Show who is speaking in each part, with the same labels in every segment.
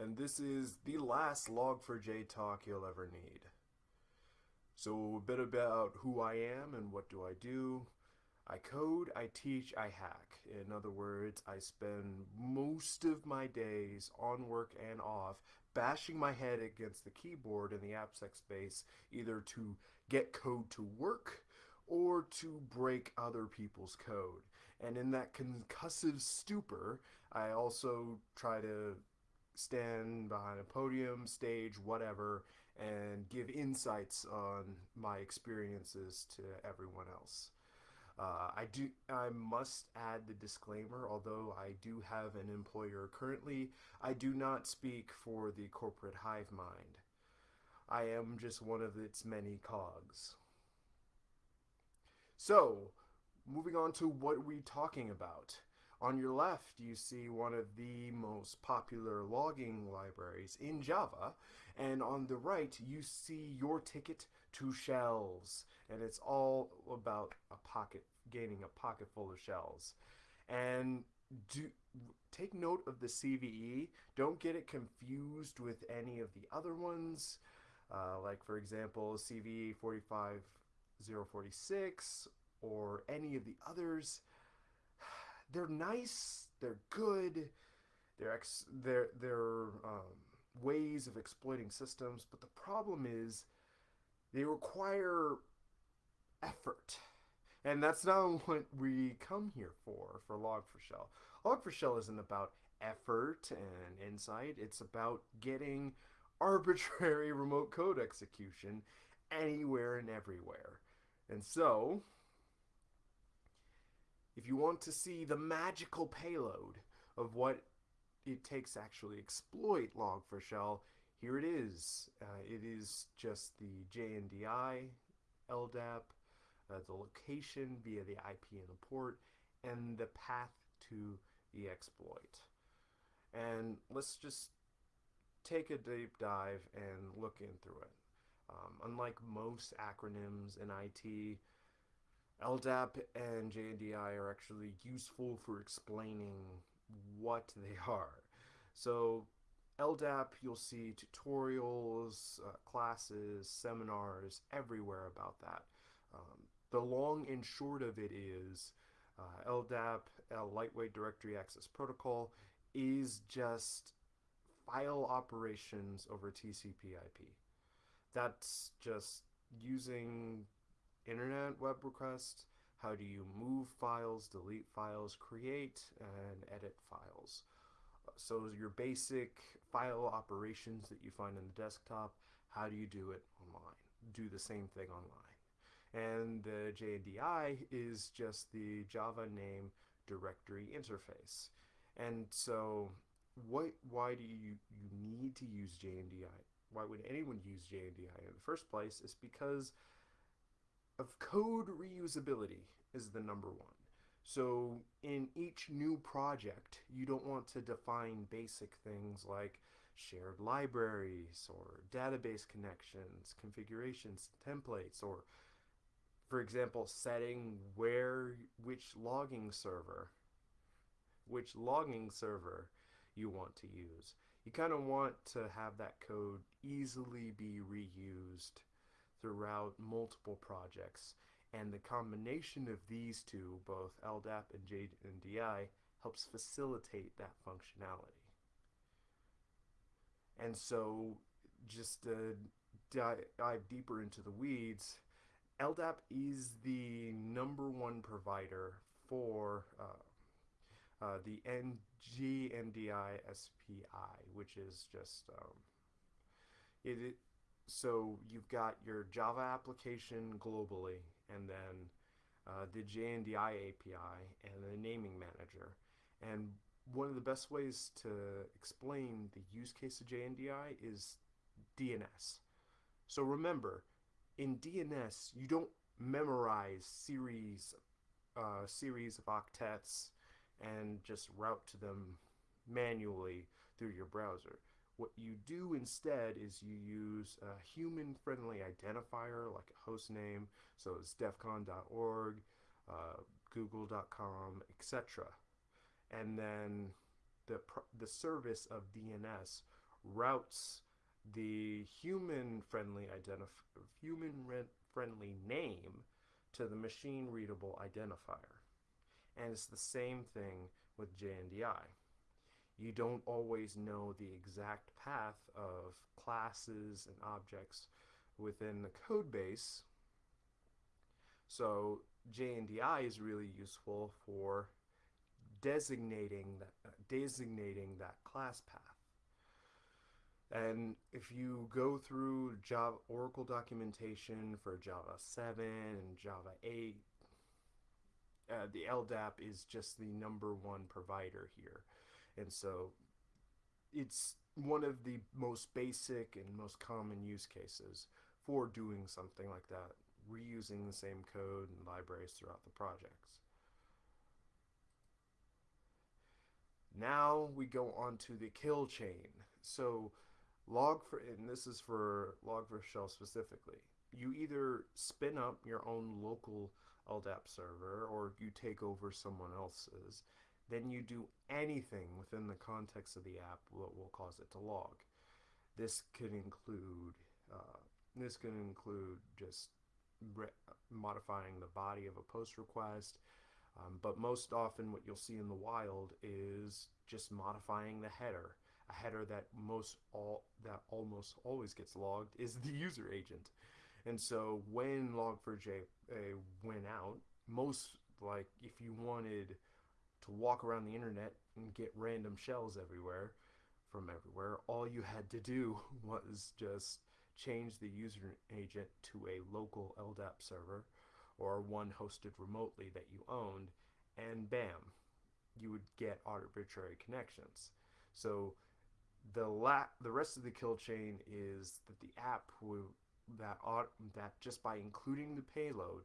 Speaker 1: And this is the last Log4j talk you'll ever need. So a bit about who I am and what do I do. I code, I teach, I hack. In other words, I spend most of my days on work and off bashing my head against the keyboard in the AppSec space either to get code to work or to break other people's code. And in that concussive stupor, I also try to stand behind a podium, stage, whatever, and give insights on my experiences to everyone else. Uh, I do. I must add the disclaimer. Although I do have an employer currently, I do not speak for the corporate hive mind. I am just one of its many cogs. So, moving on to what we're talking about. On your left, you see one of the most popular logging libraries in Java, and on the right, you see your ticket to shells, and it's all about a pocket, gaining a pocket full of shells. And do take note of the CVE. Don't get it confused with any of the other ones, uh, like for example, CVE 45046 or any of the others they're nice, they're good, they're ex- they're they're um, ways of exploiting systems, but the problem is they require effort. And that's not what we come here for, for Log4Shell. Log4Shell isn't about effort and insight. It's about getting arbitrary remote code execution anywhere and everywhere. And so, if you want to see the magical payload of what it takes to actually exploit Log4Shell, here it is. Uh, it is just the JNDI, LDAP, uh, the location via the IP and the port, and the path to the exploit. And let's just take a deep dive and look in through it. Um, unlike most acronyms in IT, LDAP and JNDI are actually useful for explaining what they are. So LDAP, you'll see tutorials, uh, classes, seminars, everywhere about that. Um, the long and short of it is uh, LDAP, a Lightweight Directory Access Protocol, is just file operations over TCP IP. That's just using internet web request, how do you move files, delete files, create and edit files. So your basic file operations that you find in the desktop, how do you do it online? Do the same thing online. And the JNDI is just the Java name directory interface. And so what why do you, you need to use JNDI? Why would anyone use JNDI in the first place? Is because of code reusability is the number one. So in each new project, you don't want to define basic things like shared libraries or database connections, configurations, templates, or for example, setting where, which logging server, which logging server you want to use. You kind of want to have that code easily be reused throughout multiple projects. And the combination of these two, both LDAP and JNDI, helps facilitate that functionality. And so, just to dive deeper into the weeds, LDAP is the number one provider for uh, uh, the NGNDI SPI, which is just um, it, it so you've got your Java application globally, and then uh, the JNDI API and the naming manager. And one of the best ways to explain the use case of JNDI is DNS. So remember, in DNS, you don't memorize series, uh, series of octets and just route to them manually through your browser. What you do instead is you use a human-friendly identifier like a host name, so it's defcon.org, uh, google.com, etc. And then the the service of DNS routes the human friendly identif- human friendly name to the machine readable identifier. And it's the same thing with JNDI. You don't always know the exact path of classes and objects within the code base. So JNDI is really useful for designating that uh, designating that class path. And if you go through Java Oracle documentation for Java 7 and Java 8, uh, the LDAP is just the number one provider here. And so it's one of the most basic and most common use cases for doing something like that, reusing the same code and libraries throughout the projects. Now we go on to the kill chain. So log for, and this is for log for shell specifically, you either spin up your own local LDAP server or you take over someone else's, then you do anything within the context of the app that will cause it to log. This could include uh, this could include just modifying the body of a post request, um, but most often what you'll see in the wild is just modifying the header. A header that most all that almost always gets logged is the user agent. And so when Log4j uh, went out, most like if you wanted to walk around the internet and get random shells everywhere from everywhere, all you had to do was just change the user agent to a local LDAP server or one hosted remotely that you owned, and bam, you would get arbitrary connections. So the la- the rest of the kill chain is that the app will that that just by including the payload,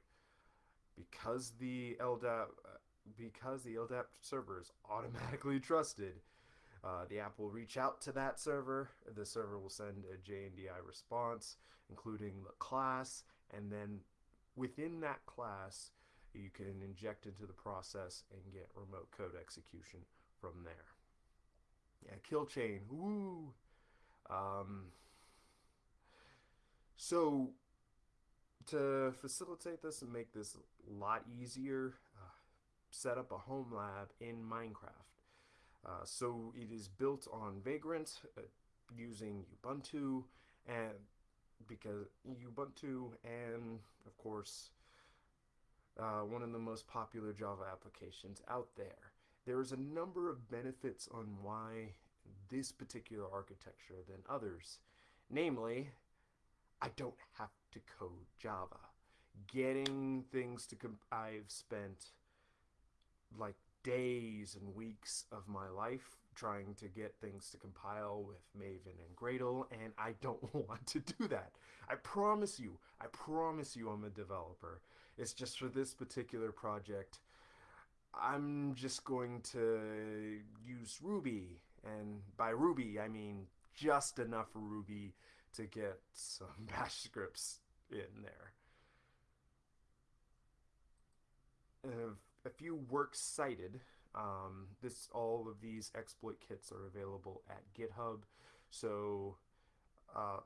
Speaker 1: because the LDAP because the LDAP server is automatically trusted, uh, the app will reach out to that server. The server will send a JNDI response, including the class, and then within that class, you can inject into the process and get remote code execution from there. Yeah, kill chain. Woo. Um, so to facilitate this and make this a lot easier, set up a home lab in Minecraft. Uh, so it is built on Vagrant uh, using Ubuntu and because Ubuntu and of course uh, one of the most popular Java applications out there. There is a number of benefits on why this particular architecture than others. Namely, I don't have to code Java. Getting things to I've spent like days and weeks of my life trying to get things to compile with Maven and Gradle, and I don't want to do that. I promise you, I promise you I'm a developer. It's just for this particular project, I'm just going to use Ruby, and by Ruby, I mean just enough Ruby to get some bash scripts in there. Uh, a few works cited. Um, this all of these exploit kits are available at GitHub. So uh,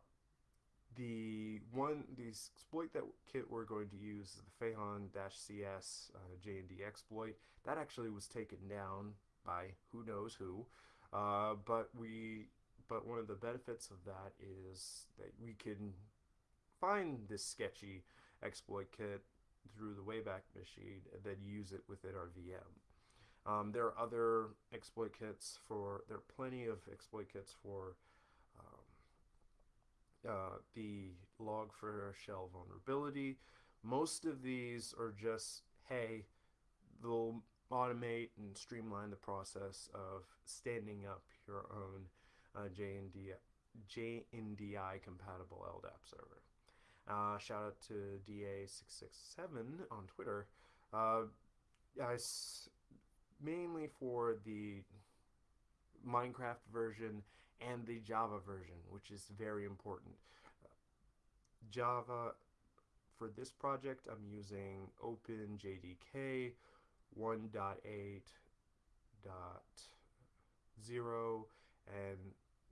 Speaker 1: the one the exploit that kit we're going to use is the Phaon-CS uh, JND exploit. That actually was taken down by who knows who. Uh, but we but one of the benefits of that is that we can find this sketchy exploit kit through the Wayback Machine and then use it within our VM. Um, there are other exploit kits for, there are plenty of exploit kits for um, uh, the log4shell vulnerability. Most of these are just, hey, they'll automate and streamline the process of standing up your own uh, JND, JNDI compatible LDAP server. Uh, shout out to DA667 on Twitter. Uh, mainly for the Minecraft version and the Java version, which is very important. Java, for this project, I'm using OpenJDK 1.8 zero and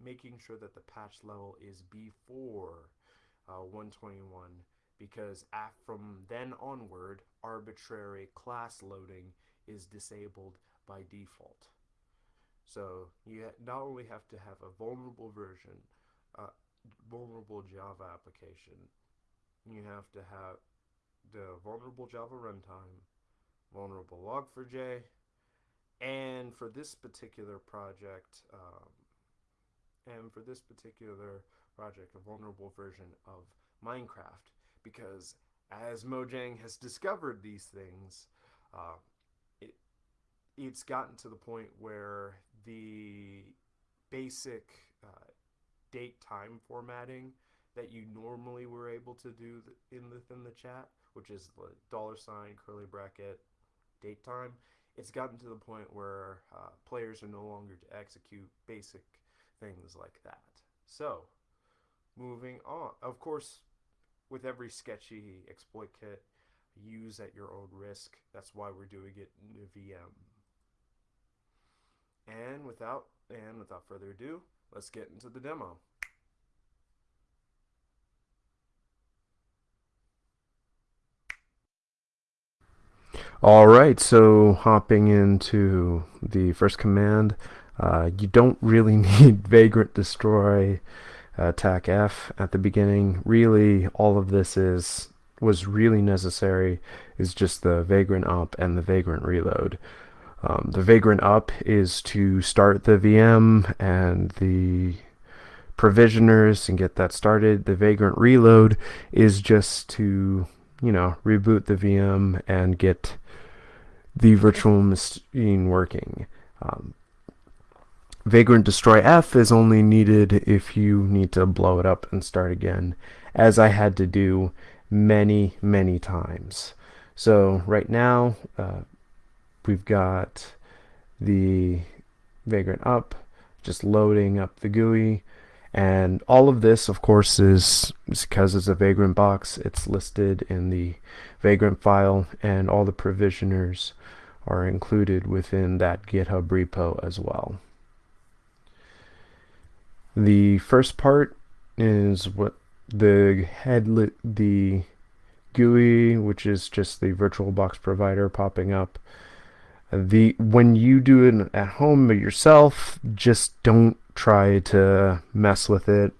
Speaker 1: making sure that the patch level is before uh, 121 because from then onward, arbitrary class loading is disabled by default. So you not only have to have a vulnerable version, uh, vulnerable Java application, you have to have the vulnerable Java runtime, vulnerable log4j, and for this particular project, um, and for this particular project, a vulnerable version of Minecraft, because as Mojang has discovered these things, uh, it it's gotten to the point where the basic uh, date time formatting that you normally were able to do in within the chat, which is the dollar sign curly bracket date time, it's gotten to the point where uh, players are no longer to execute basic things like that. So, moving on. Of course, with every sketchy exploit kit, use at your own risk. That's why we're doing it in the VM. And without and without further ado, let's get into the demo. All right, so hopping into the first command, uh, you don't really need Vagrant Destroy attack F at the beginning. Really, all of this is was really necessary is just the Vagrant Up and the Vagrant Reload. Um, the Vagrant Up is to start the VM and the provisioners and get that started. The Vagrant Reload is just to, you know, reboot the VM and get the virtual machine working. Um, Vagrant Destroy F is only needed if you need to blow it up and start again, as I had to do many, many times. So right now, uh, we've got the Vagrant up, just loading up the GUI, and all of this, of course, is because it's a Vagrant box. It's listed in the Vagrant file, and all the provisioners are included within that GitHub repo as well. The first part is what the headlet, the GUI, which is just the VirtualBox provider popping up. The when you do it at home yourself, just don't try to mess with it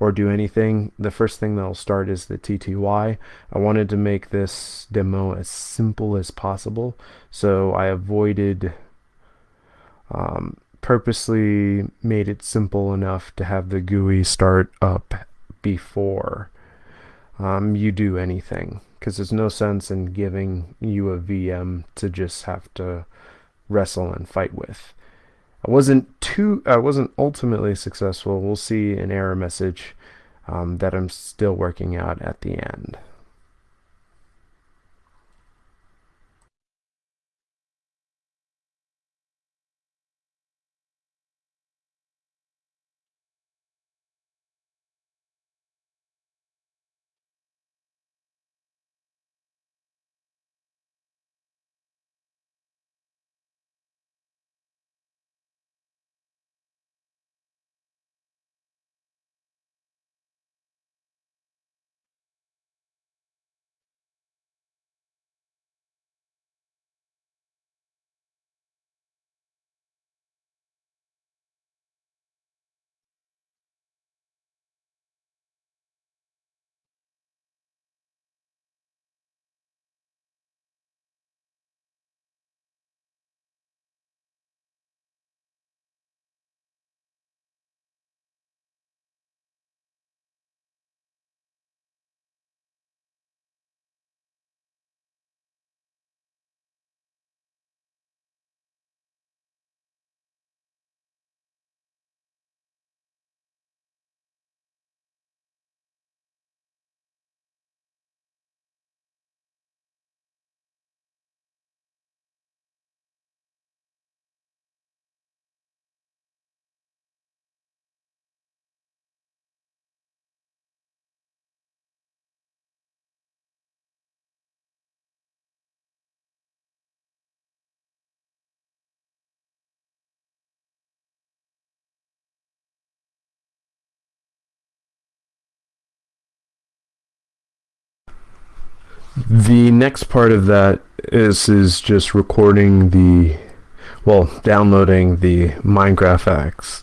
Speaker 1: or do anything, the first thing that'll start is the TTY. I wanted to make this demo as simple as possible, so I avoided, um, purposely made it simple enough to have the GUI start up before um, you do anything, because there's no sense in giving you a VM to just have to wrestle and fight with. I wasn't too, I wasn't ultimately successful. We'll see an error message um, that I'm still working out at the end.
Speaker 2: The next part of that is is just recording the well downloading the MineGraphX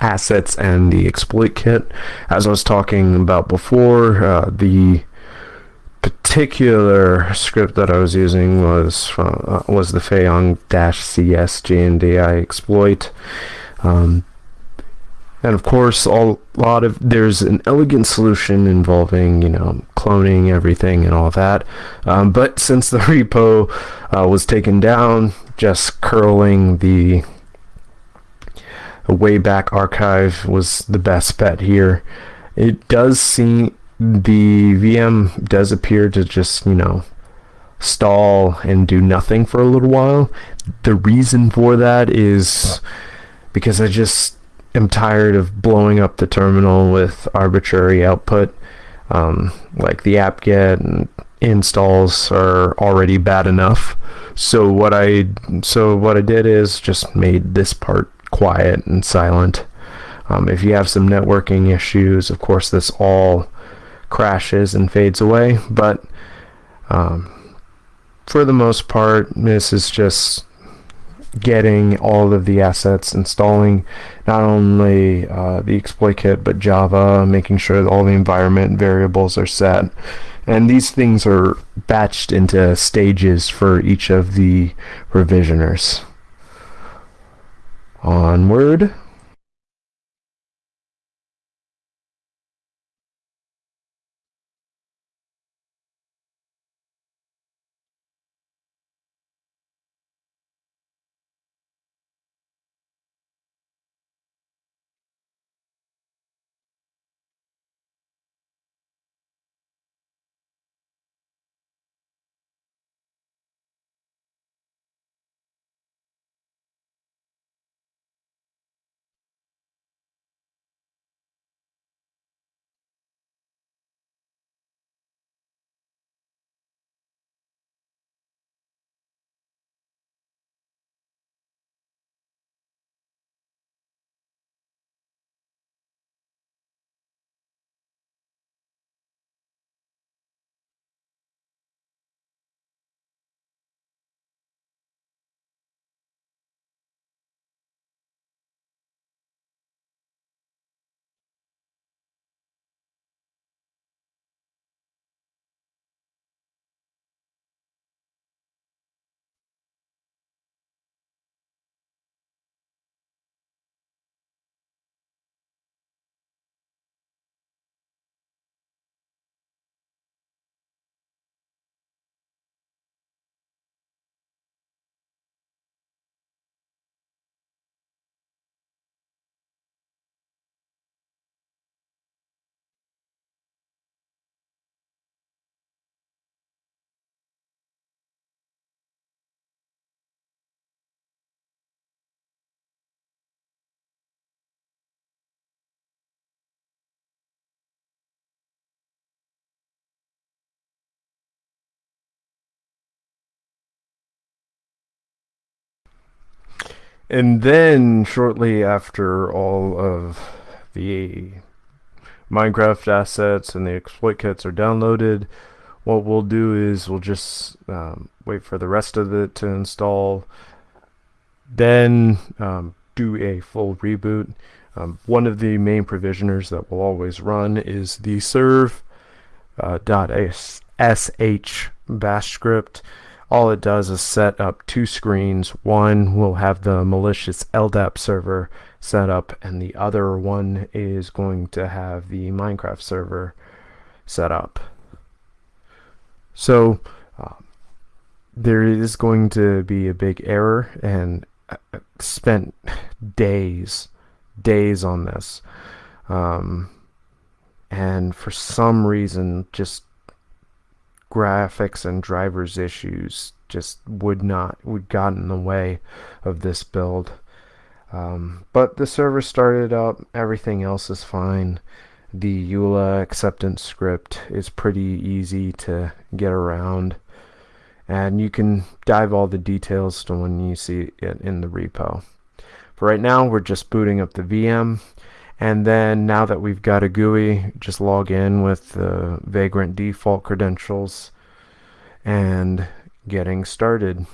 Speaker 2: assets and the exploit kit. As I was talking about before uh, the particular script that I was using was uh, was the Feyong-CS JNDI exploit. Um, and of course a lot of there's an elegant solution involving you know cloning everything and all that. Um, but since the repo uh, was taken down just curling the Wayback Archive was the best bet here. It does seem the VM does appear to just you know stall and do nothing for a little while. The reason for that is because I just am tired of blowing up the terminal with arbitrary output. Um, like the apt-get and installs are already bad enough. So what I so what I did is just made this part quiet and silent. Um, if you have some networking issues, of course this all crashes and fades away. But um, for the most part, this is just getting all of the assets, installing not only uh, the exploit kit but Java, making sure that all the environment variables are set. And these things are batched into stages for each of the revisioners. Onward. And then shortly after all of the Minecraft assets and the exploit kits are downloaded, what we'll do is we'll just um, wait for the rest of it to install, then um, do a full reboot. Um, one of the main provisioners that will always run is the serve uh, .sh bash script all it does is set up two screens. One will have the malicious LDAP server set up and the other one is going to have the Minecraft server set up. So uh, there is going to be a big error and I spent days, days on this. Um, and for some reason just graphics and drivers issues just would not would got in the way of this build. Um, but the server started up everything else is fine. The EULA acceptance script is pretty easy to get around. And you can dive all the details to when you see it in the repo. For right now we're just booting up the VM and then now that we've got a GUI just log in with the Vagrant default credentials and getting started.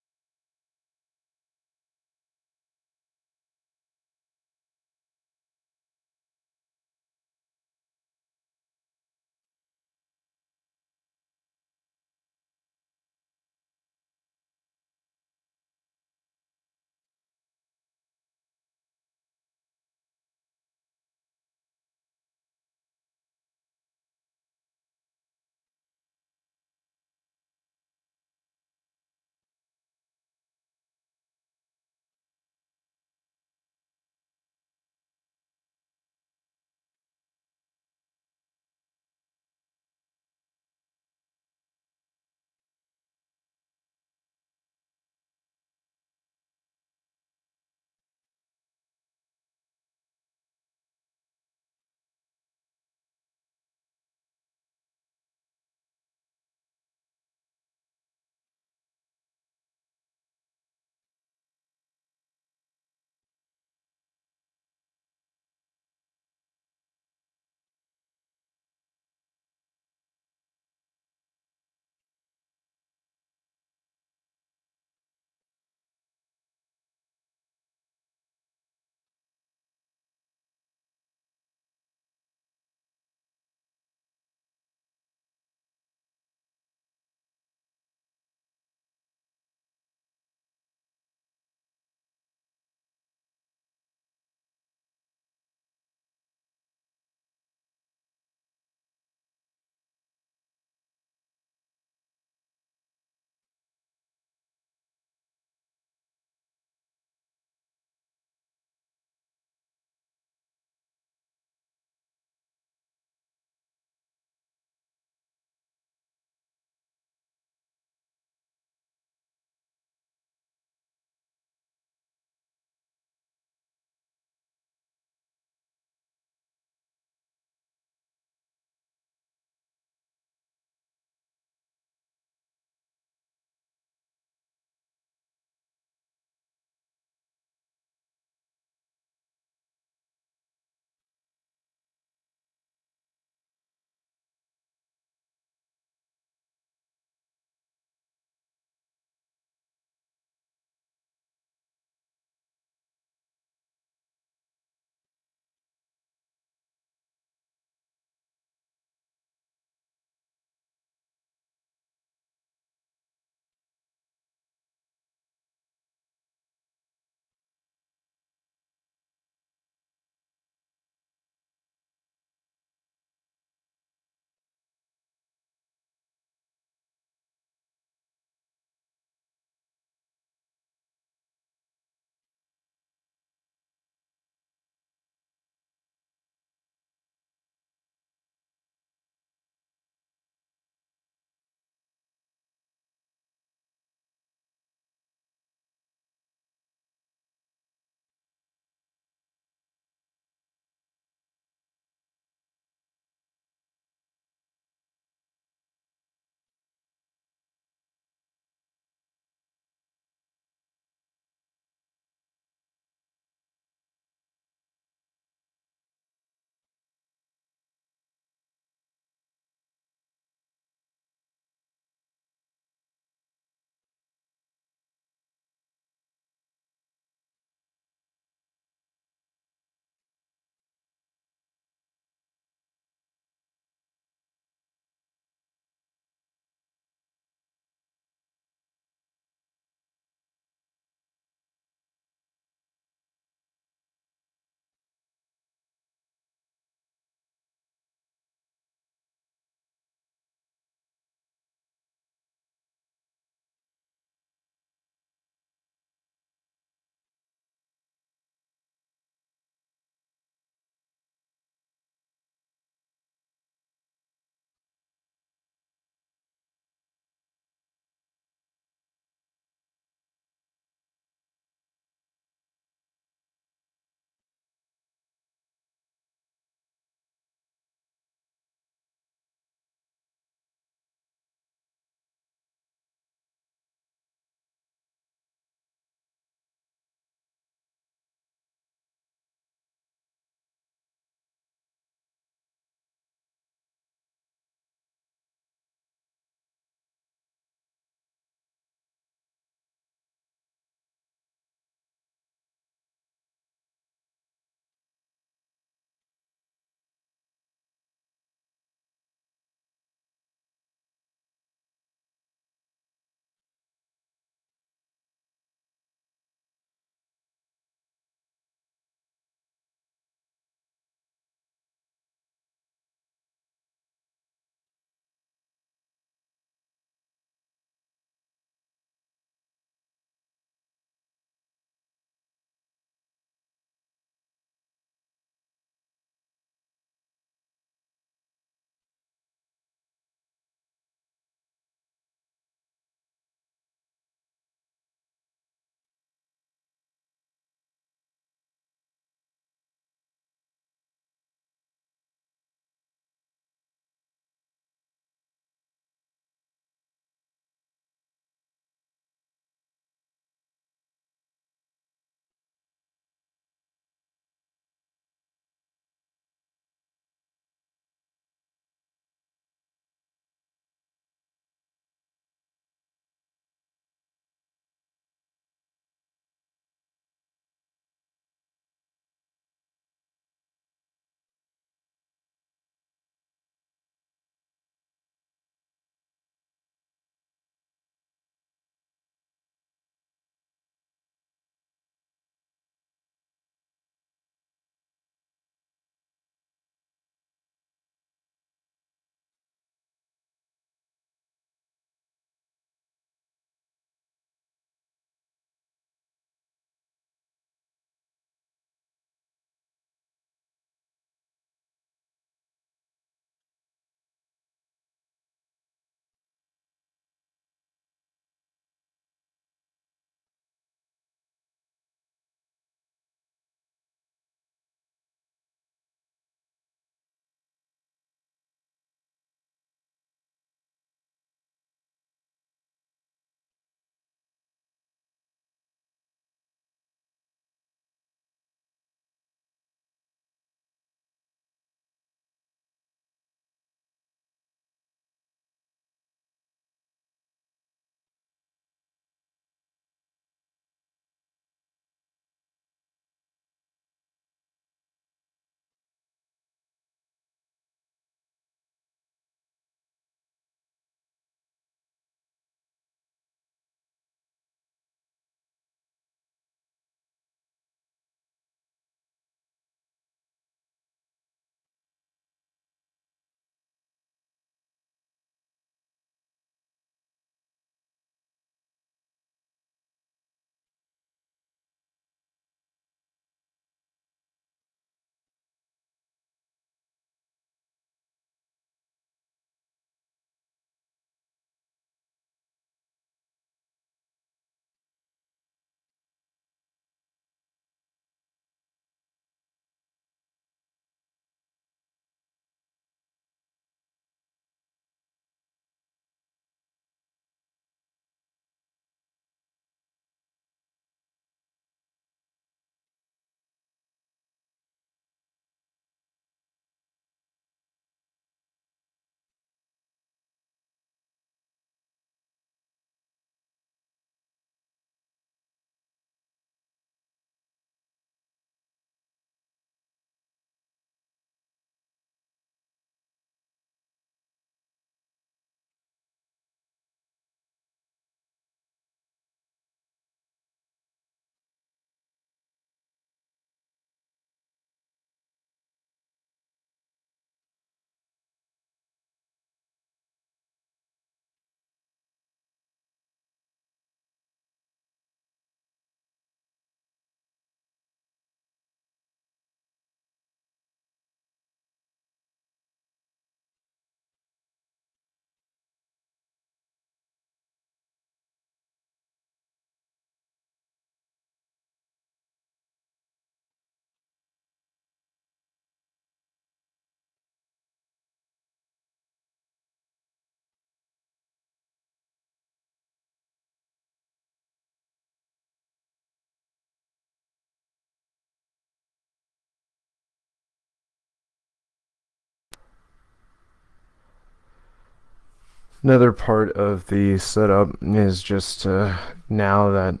Speaker 2: Another part of the setup is just uh, now that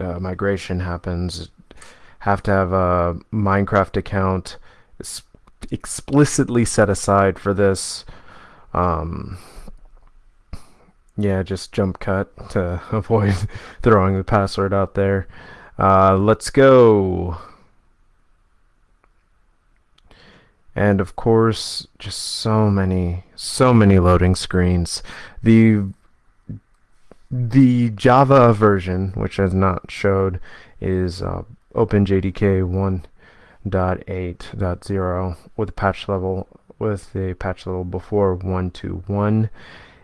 Speaker 2: uh, migration happens, have to have a Minecraft account explicitly set aside for this. Um, yeah, just jump cut to avoid throwing the password out there. Uh, let's go. And of course, just so many, so many loading screens. The the Java version, which has not showed, is uh, OpenJDK 1.8.0 with a patch level with a patch level before 121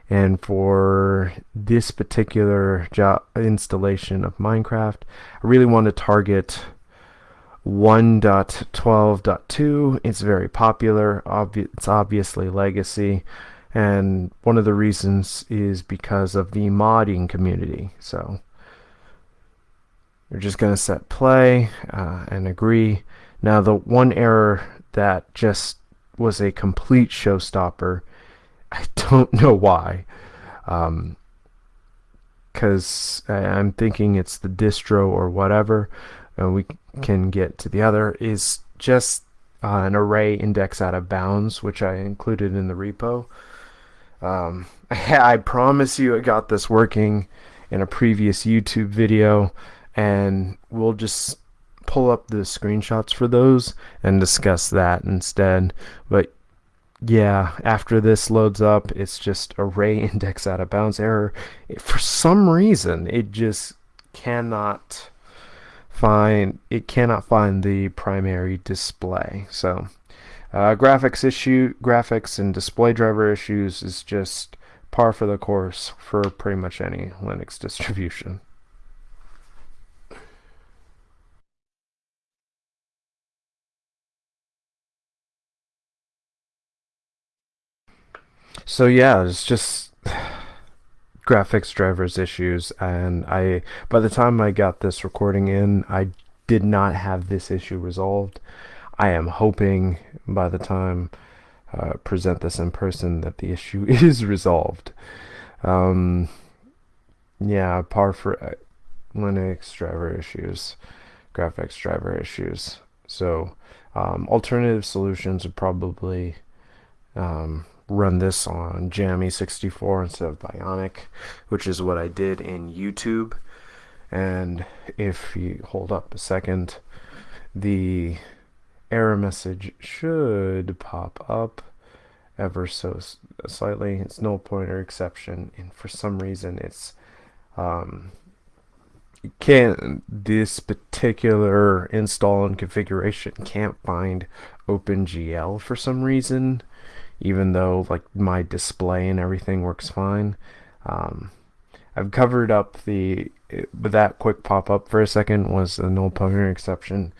Speaker 2: and for this particular installation of Minecraft I really want to target 1.12.2 it's very popular Obvi it's obviously legacy and one of the reasons is because of the modding community so we're just gonna set play uh, and agree now the one error that just was a complete showstopper I don't know why. Um, because I'm thinking it's the distro or whatever, and we can get to the other, is just uh, an array index out of bounds, which I included in the repo. Um, I promise you I got this working in a previous YouTube video, and we'll just pull up the screenshots for those and discuss that instead. But yeah, after this loads up, it's just array index out of bounds error. For some reason, it just cannot find it cannot find the primary display. So, uh, graphics issue, graphics and display driver issues is just par for the course for pretty much any Linux distribution. So yeah, it's just graphics drivers issues and I by the time I got this recording in I did not have this issue resolved. I am hoping by the time uh, present this in person that the issue is resolved. Um, yeah par for uh, Linux driver issues graphics driver issues. So um, alternative solutions are probably um, run this on Jammy 64 instead of Bionic, which is what I did in YouTube. And if you hold up a second, the error message should pop up ever so slightly. It's null pointer exception, and for some reason, it's um, can't this particular install and configuration can't find OpenGL for some reason even though like my display and everything works fine. Um, I've covered up the with that quick pop up for a second was a null pointer exception,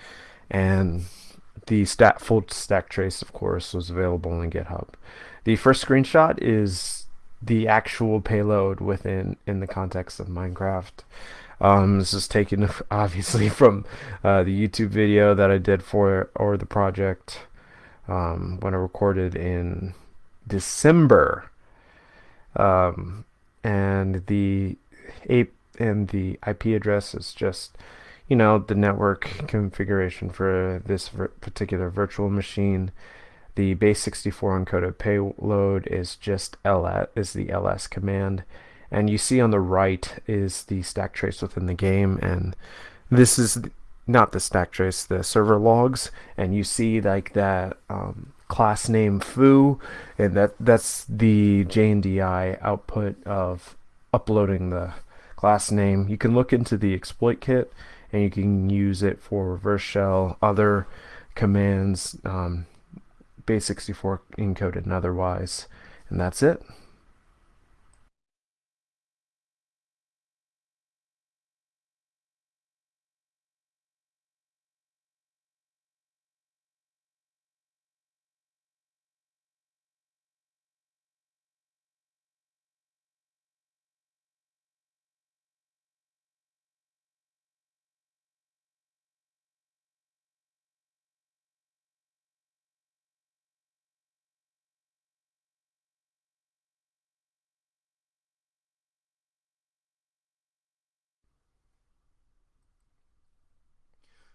Speaker 2: and the stat full stack trace of course was available in GitHub. The first screenshot is the actual payload within in the context of Minecraft. Um, this is taken obviously from uh, the YouTube video that I did for or the project um, when I recorded in December. Um, and the ape and the IP address is just you know the network configuration for this particular virtual machine. The base64 encoded payload is just ls is the ls command, and you see on the right is the stack trace within the game, and this is not the stack trace, the server logs, and you see like that um, class name foo, and that that's the JNDI output of uploading the class name. You can look into the exploit kit, and you can use it for reverse shell, other commands, um, base64 encoded and otherwise, and that's it.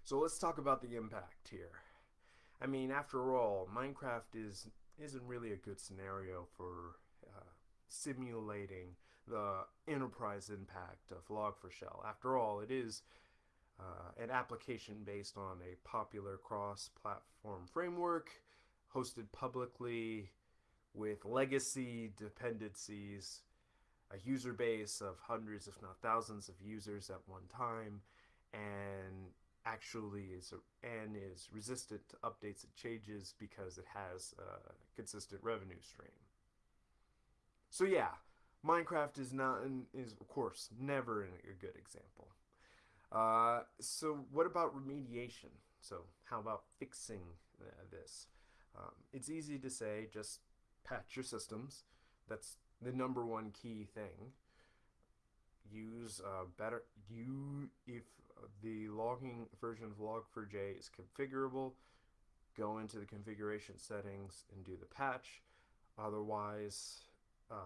Speaker 1: So let's talk about the impact here. I mean, after all, Minecraft is isn't really a good scenario for uh, simulating the enterprise impact of Log4Shell. After all, it is uh, an application based on a popular cross-platform framework hosted publicly with legacy dependencies, a user base of hundreds, if not thousands, of users at one time, and actually is and is resistant to updates and changes because it has a consistent revenue stream. So yeah, Minecraft is not is of course never a good example. Uh, so what about remediation? So how about fixing uh, this? Um, it's easy to say just patch your systems. That's the number one key thing. Use uh, better you if the logging version of log4j is configurable, go into the configuration settings and do the patch. Otherwise, um,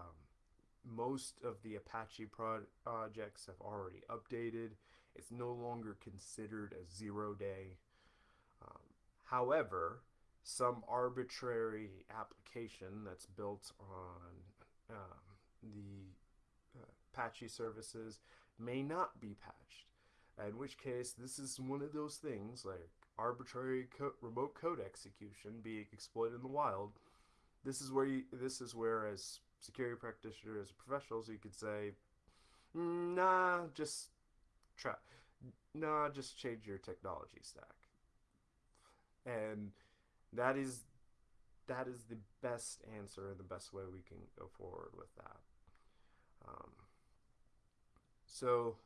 Speaker 1: most of the Apache projects have already updated. It's no longer considered a zero day. Um, however, some arbitrary application that's built on um, the Apache services may not be patched. In which case, this is one of those things like arbitrary co remote code execution being exploited in the wild. This is where you, this is where as security practitioners, professionals, you could say, nah, just try, nah, just change your technology stack. And that is that is the best answer and the best way we can go forward with that. Um, so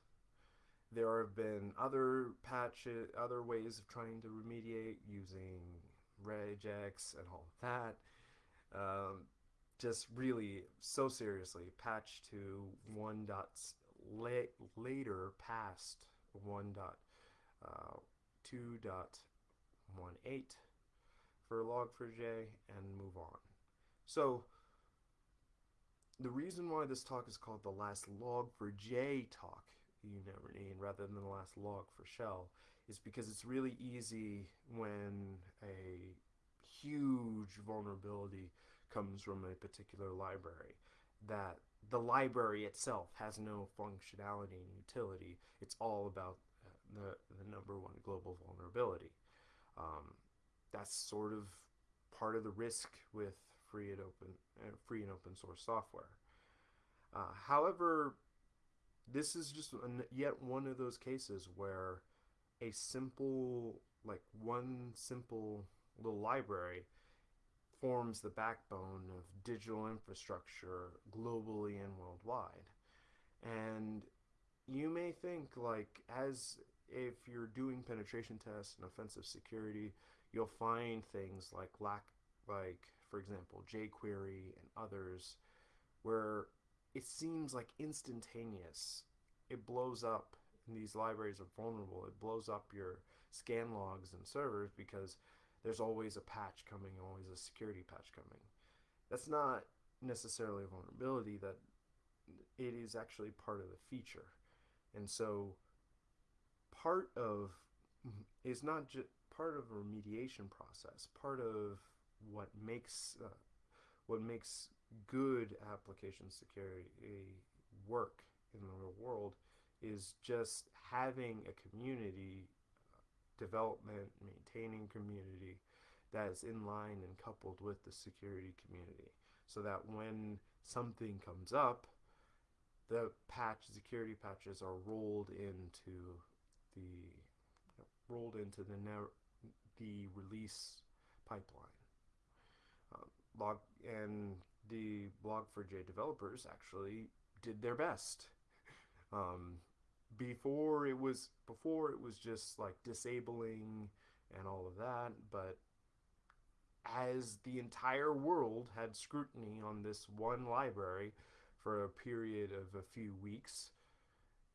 Speaker 1: there have been other patches, other ways of trying to remediate using regex and all that. Um, just really so seriously patch to one dot la- later past one dot uh, two dot one eight for log4j and move on. So the reason why this talk is called the last Log4j talk you never need rather than the last log for shell, is because it's really easy when a huge vulnerability comes from a particular library that the library itself has no functionality and utility. It's all about uh, the, the number one global vulnerability. Um, that's sort of part of the risk with free and open, uh, free and open source software. Uh, however, this is just an, yet one of those cases where a simple, like one simple little library forms the backbone of digital infrastructure globally and worldwide. And you may think like as if you're doing penetration tests and offensive security, you'll find things like lack like for example jQuery and others where it seems like instantaneous. It blows up, and these libraries are vulnerable. It blows up your scan logs and servers because there's always a patch coming, always a security patch coming. That's not necessarily a vulnerability, that it is actually part of the feature. And so part of is not just part of a remediation process, part of what makes uh, what makes good application security work in the real world is just having a community uh, development, maintaining community that is in line and coupled with the security community so that when something comes up, the patch security patches are rolled into the rolled into the the release pipeline. And the Log4j developers actually did their best. Um, before it was before it was just like disabling and all of that, but as the entire world had scrutiny on this one library for a period of a few weeks,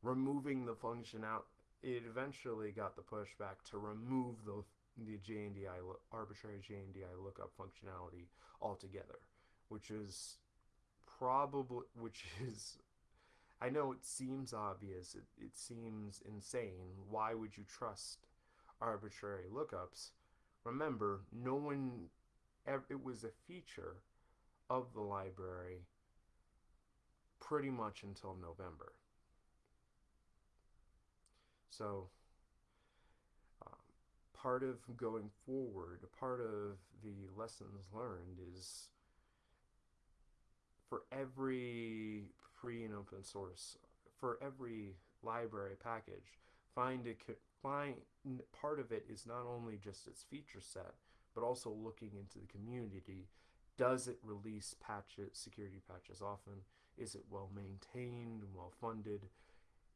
Speaker 1: removing the function out, it eventually got the pushback to remove the the JNDI arbitrary JNDI lookup functionality altogether which is probably which is I know it seems obvious, it, it seems insane. Why would you trust arbitrary lookups, remember, no one, ever, it was a feature of the library pretty much until November. So, part of going forward, part of the lessons learned is for every free and open source, for every library package, find a find part of it is not only just its feature set, but also looking into the community. Does it release patches, security patches often? Is it well maintained and well funded?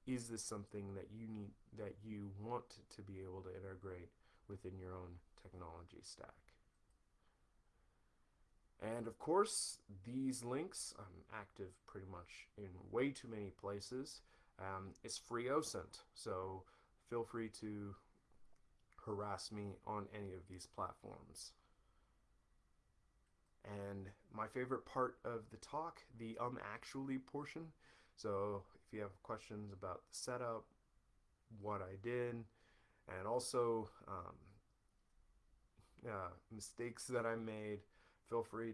Speaker 1: Is this something that you need that you want to be able to integrate within your own technology stack? And of course, these links, I'm active pretty much in way too many places. Um, it's free OSINT, so feel free to harass me on any of these platforms. And my favorite part of the talk, the um actually portion. So if you have questions about the setup, what I did, and also um, uh, mistakes that I made, feel free